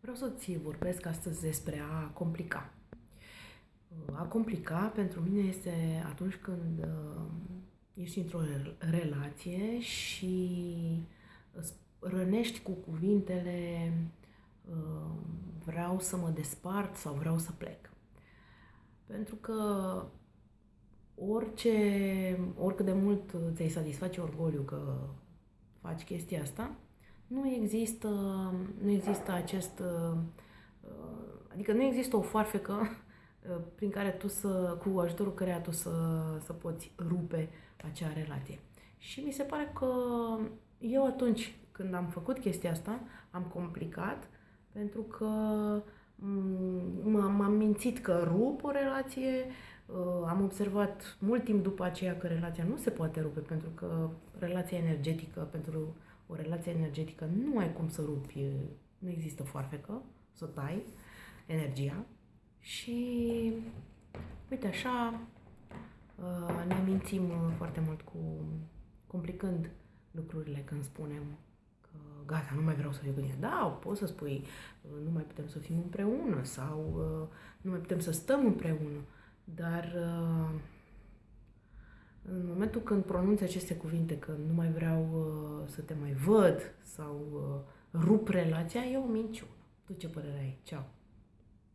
Vreau să-ți vorbesc astăzi despre a complica. A complica pentru mine este atunci când uh, ești într-o relație și îți rănești cu cuvintele uh, vreau să mă despart sau vreau să plec. Pentru că orice, oricât de mult ți-ai satisface orgoliu că faci chestia asta, nu există, nu există acest, uh, adică nu există o foarfecă uh, prin care tu să, cu ajutorul căreia tu să, să poți rupe acea relație. Și mi se pare că eu atunci când am făcut chestia asta, am complicat pentru că m-am mințit că rup o relație, uh, am observat mult timp după aceea că relația nu se poate rupe pentru că relația energetică pentru o relație energetică, nu ai cum să rupi, nu există foarfecă, să tai energia și uite așa uh, ne mințim foarte mult cu complicând lucrurile când spunem că gata, nu mai vreau să fiu cu tine. Da, poți să spui uh, nu mai putem să fim împreună sau uh, nu mai putem să stăm împreună, dar în momentul când pronunți aceste cuvinte, că nu mai vreau uh, să te mai văd sau uh, rup relația, e o minciună. Tu ce părere ai? Ceau!